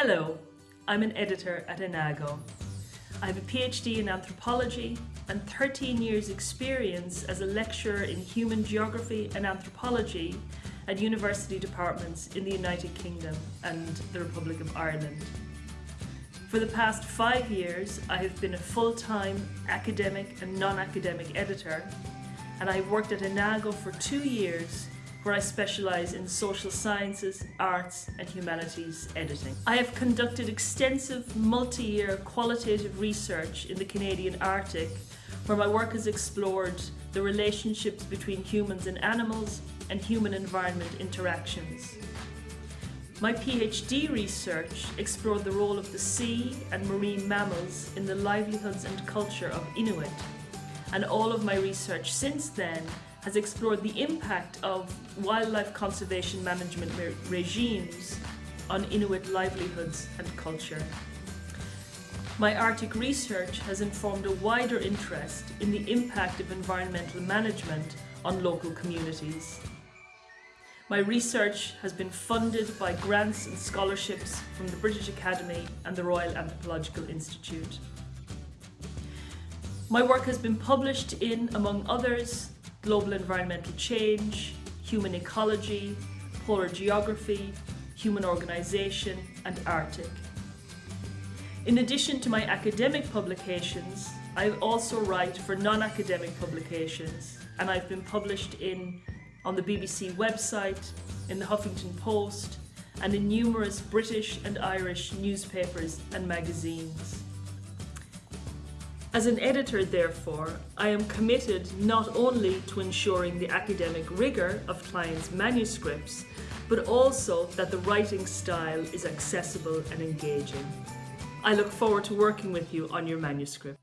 Hello, I'm an editor at Enago. I have a PhD in anthropology and 13 years experience as a lecturer in human geography and anthropology at university departments in the United Kingdom and the Republic of Ireland. For the past five years, I have been a full-time academic and non-academic editor, and I've worked at Enago for two years where I specialise in social sciences, arts and humanities editing. I have conducted extensive multi-year qualitative research in the Canadian Arctic where my work has explored the relationships between humans and animals and human-environment interactions. My PhD research explored the role of the sea and marine mammals in the livelihoods and culture of Inuit, and all of my research since then has explored the impact of wildlife conservation management re regimes on Inuit livelihoods and culture. My Arctic research has informed a wider interest in the impact of environmental management on local communities. My research has been funded by grants and scholarships from the British Academy and the Royal Anthropological Institute. My work has been published in, among others, Global Environmental Change, Human Ecology, Polar Geography, Human Organisation and Arctic. In addition to my academic publications, I also write for non-academic publications and I've been published in on the BBC website, in the Huffington Post, and in numerous British and Irish newspapers and magazines. As an editor, therefore, I am committed not only to ensuring the academic rigour of clients' manuscripts, but also that the writing style is accessible and engaging. I look forward to working with you on your manuscript.